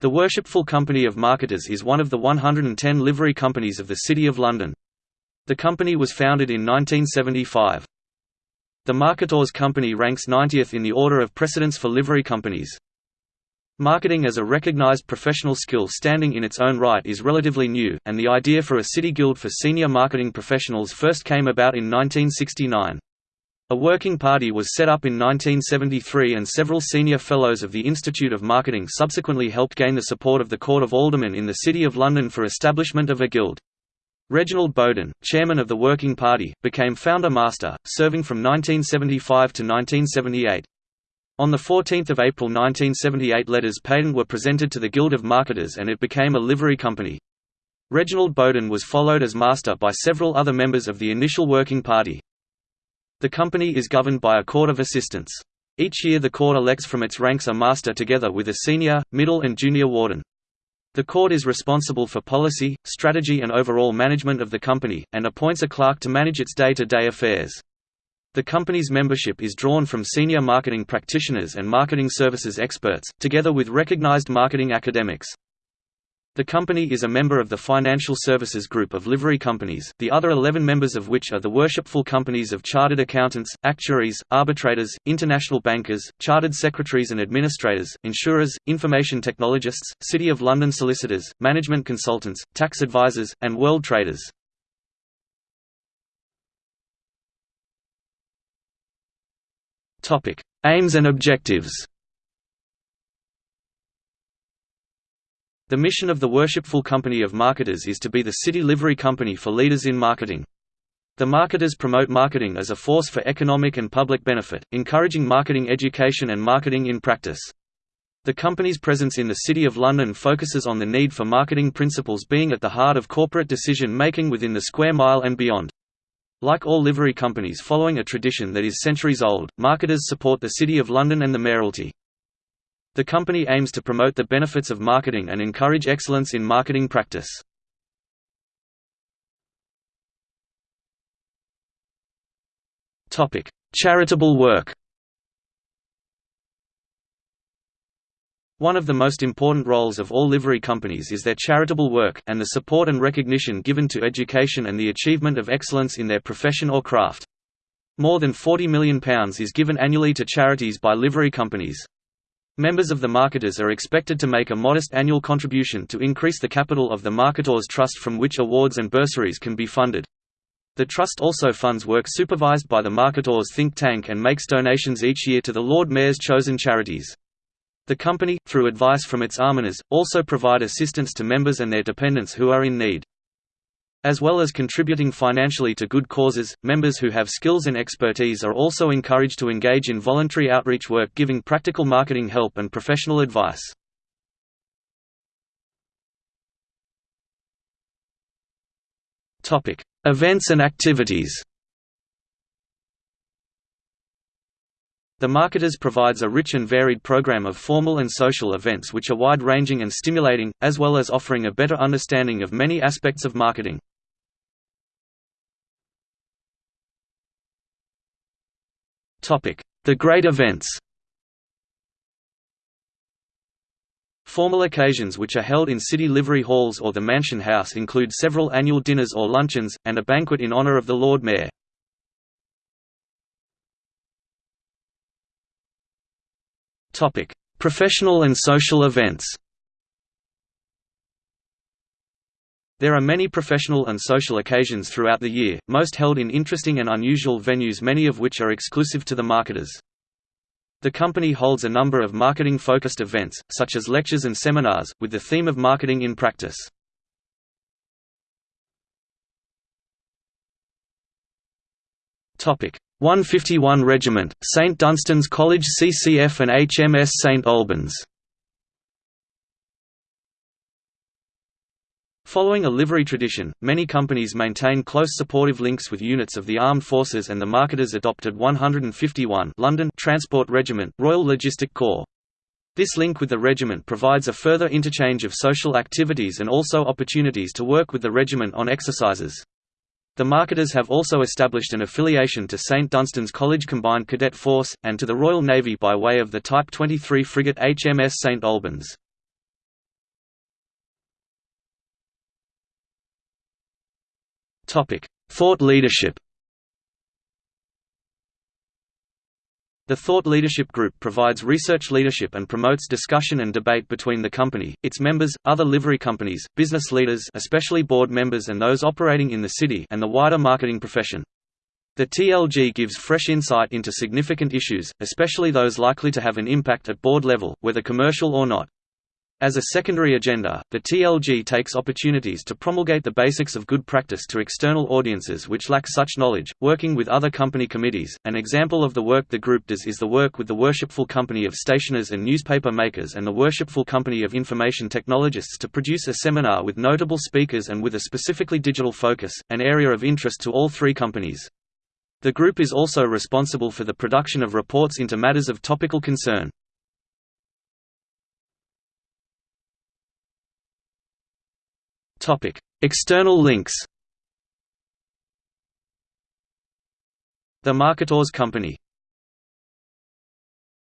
The Worshipful Company of Marketors is one of the 110 livery companies of the City of London. The company was founded in 1975. The Marketors Company ranks 90th in the order of precedence for livery companies. Marketing as a recognized professional skill standing in its own right is relatively new, and the idea for a city guild for senior marketing professionals first came about in 1969. A working party was set up in 1973 and several senior fellows of the Institute of Marketing subsequently helped gain the support of the Court of Aldermen in the City of London for establishment of a guild. Reginald Bowden, chairman of the Working Party, became founder-master, serving from 1975 to 1978. On 14 April 1978 letters patent were presented to the Guild of Marketers and it became a livery company. Reginald Bowden was followed as master by several other members of the initial Working Party. The company is governed by a court of assistants. Each year the court elects from its ranks a master together with a senior, middle and junior warden. The court is responsible for policy, strategy and overall management of the company, and appoints a clerk to manage its day-to-day -day affairs. The company's membership is drawn from senior marketing practitioners and marketing services experts, together with recognized marketing academics. The company is a member of the Financial Services Group of livery companies, the other 11 members of which are the worshipful companies of chartered accountants, actuaries, arbitrators, international bankers, chartered secretaries and administrators, insurers, information technologists, City of London solicitors, management consultants, tax advisors, and world traders. Aims and objectives The mission of the Worshipful Company of Marketors is to be the city livery company for leaders in marketing. The marketers promote marketing as a force for economic and public benefit, encouraging marketing education and marketing in practice. The company's presence in the City of London focuses on the need for marketing principles being at the heart of corporate decision-making within the square mile and beyond. Like all livery companies following a tradition that is centuries old, marketers support the City of London and the Mayoralty. The company aims to promote the benefits of marketing and encourage excellence in marketing practice. Charitable work One of the most important roles of all livery companies is their charitable work, and the support and recognition given to education and the achievement of excellence in their profession or craft. More than £40 million is given annually to charities by livery companies. Members of the marketers are expected to make a modest annual contribution to increase the capital of the Marketors Trust from which awards and bursaries can be funded. The Trust also funds work supervised by the Marketers think tank and makes donations each year to the Lord Mayor's chosen charities. The company, through advice from its almoners, also provide assistance to members and their dependents who are in need. As well as contributing financially to good causes, members who have skills and expertise are also encouraged to engage in voluntary outreach work giving practical marketing help and professional advice. Events and activities The Marketors provides a rich and varied program of formal and social events which are wide-ranging and stimulating, as well as offering a better understanding of many aspects of marketing. The great events Formal occasions which are held in city livery halls or the Mansion House include several annual dinners or luncheons, and a banquet in honour of the Lord Mayor. Professional and social events There are many professional and social occasions throughout the year, most held in interesting and unusual venues many of which are exclusive to the marketers. The company holds a number of marketing-focused events, such as lectures and seminars, with the theme of marketing in practice. Topic 151 Regiment, St Dunstan's College CCF and HMS St Albans Following a livery tradition, many companies maintain close supportive links with units of the armed forces and the marketers adopted 151 London Transport Regiment, Royal Logistic Corps. This link with the regiment provides a further interchange of social activities and also opportunities to work with the regiment on exercises. The marketers have also established an affiliation to St Dunstan's College Combined Cadet Force, and to the Royal Navy by way of the Type 23 frigate HMS St Albans. Thought leadership The Thought Leadership Group provides research leadership and promotes discussion and debate between the company, its members, other livery companies, business leaders especially board members and those operating in the city and the wider marketing profession. The TLG gives fresh insight into significant issues, especially those likely to have an impact at board level, whether commercial or not. As a secondary agenda, the TLG takes opportunities to promulgate the basics of good practice to external audiences which lack such knowledge, working with other company committees. An example of the work the group does is the work with the Worshipful Company of Stationers and Newspaper Makers and the Worshipful Company of Information Technologists to produce a seminar with notable speakers and with a specifically digital focus, an area of interest to all three companies. The group is also responsible for the production of reports into matters of topical concern. External links. The Marketors Company